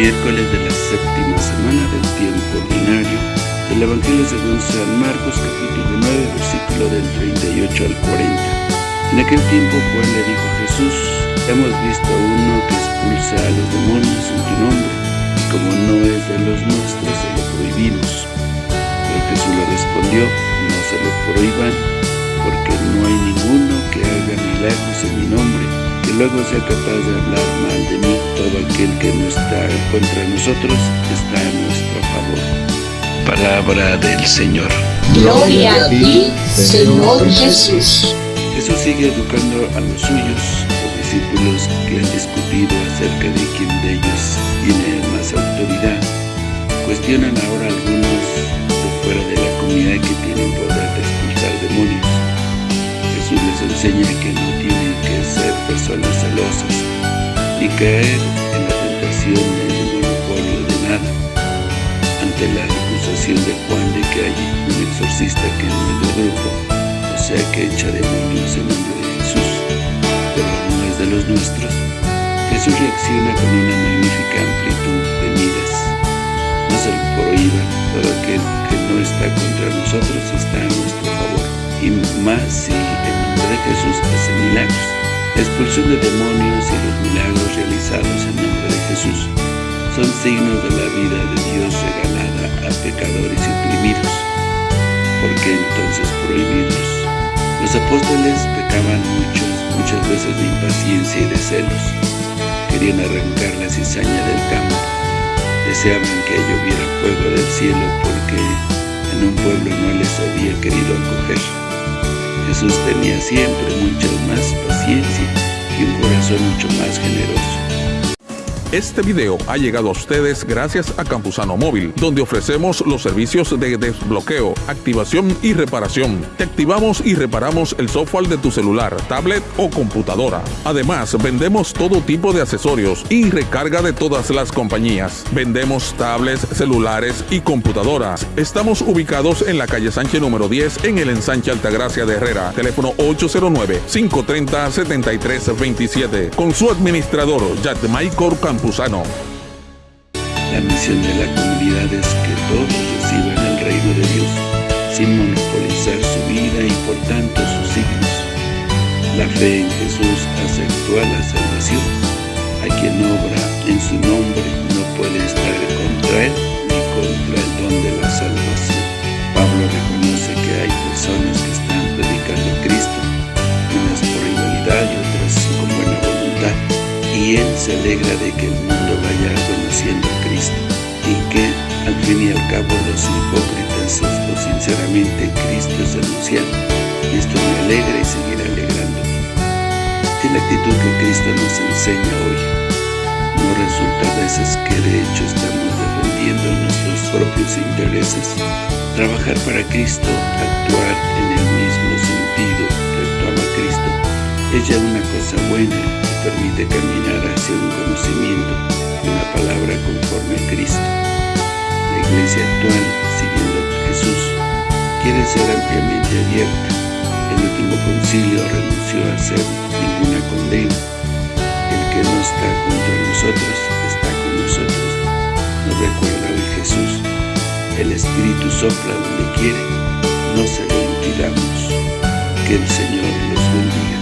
miércoles de la séptima semana del tiempo ordinario del Evangelio según San Marcos capítulo 9 versículo del 38 al 40. En aquel tiempo Juan le dijo a Jesús, hemos visto a uno que expulsa a los demonios en tu nombre, y como no es de los nuestros, se lo prohibimos. Pero Jesús le respondió, no se lo prohíban, porque no hay ninguno que haga milagros en mi nombre, luego sea capaz de hablar mal de mí. Todo aquel que no está contra nosotros está a nuestro favor. Palabra del Señor. Gloria a ti, Señor Jesús. Jesús sigue educando a los suyos, los discípulos que han discutido acerca de quién de ellos tiene más autoridad. Cuestionan ahora algunos de fuera de la comunidad que tienen poder de expulsar demonios. Jesús les enseña que no tienen que ser personas celosas ni caer en la tentación del monopolio de nada. Ante la acusación de Juan de que hay un exorcista que no es del grupo, o sea que echa demonios en nombre de Jesús, pero no es de los nuestros, Jesús reacciona con una magnífica amplitud de miras. No se lo prohíba, todo aquel que no está contra nosotros está a nuestro favor, y más si en nombre de Jesús hace milagros. Expulsión de demonios y los milagros realizados en nombre de Jesús son signos de la vida de Dios regalada a pecadores y oprimidos. ¿Por qué entonces prohibirlos? Los apóstoles pecaban muchos, muchas veces de impaciencia y de celos. Querían arrancar la cizaña del campo. Deseaban que lloviera fuego del cielo porque en un pueblo no les había querido acoger. Jesús tenía siempre mucha más y un corazón mucho más generoso. Este video ha llegado a ustedes gracias a Campusano Móvil, donde ofrecemos los servicios de desbloqueo, activación y reparación. Te activamos y reparamos el software de tu celular, tablet o computadora. Además, vendemos todo tipo de accesorios y recarga de todas las compañías. Vendemos tablets, celulares y computadoras. Estamos ubicados en la calle Sánchez número 10 en el ensanche Altagracia de Herrera. Teléfono 809-530-7327. Con su administrador, Yadmaicor La misión de la comunidad es que todos reciban el reino de Dios, sin monopolizar su vida y por tanto sus signos. La fe en Jesús hace actuar la salvación. A quien obra en su nombre no puede estar contra él se alegra de que el mundo vaya conociendo a Cristo y que al fin y al cabo los hipócritas o sinceramente Cristo es anunciado esto me alegra y seguirá alegrando. Es la actitud que Cristo nos enseña hoy no resulta a veces que de hecho estamos defendiendo nuestros propios intereses. Trabajar para Cristo actuar en el mismo sentido que actuaba Cristo es ya una cosa buena permite caminar hacia un conocimiento de una palabra conforme a Cristo. La iglesia actual, siguiendo a Jesús, quiere ser ampliamente abierta. El último concilio renunció a hacer ninguna condena. El que no está contra nosotros, está con nosotros. Nos recuerda hoy Jesús. El Espíritu sopla donde quiere, no se lo impidamos. Que el Señor los bendiga.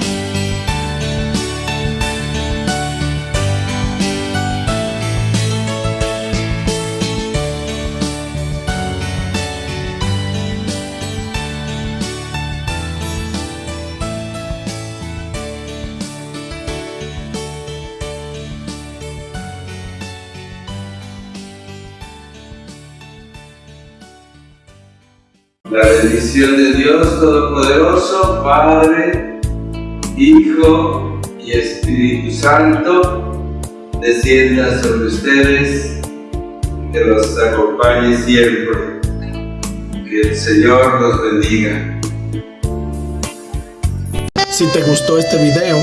La bendición de Dios Todopoderoso, Padre, Hijo y Espíritu Santo, descienda sobre ustedes, que los acompañe siempre. Que el Señor los bendiga. Si te gustó este video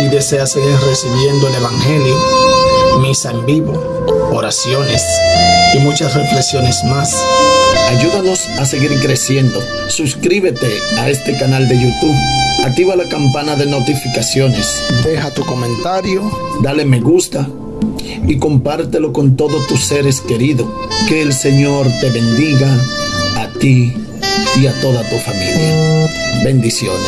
y deseas seguir recibiendo el Evangelio, misa en vivo, oraciones y muchas reflexiones más, ayúdanos a seguir creciendo. Suscríbete a este canal de YouTube. Activa la campana de notificaciones. Deja tu comentario. Dale me gusta y compártelo con todos tus seres queridos. Que el Señor te bendiga a ti y a toda tu familia. Bendiciones.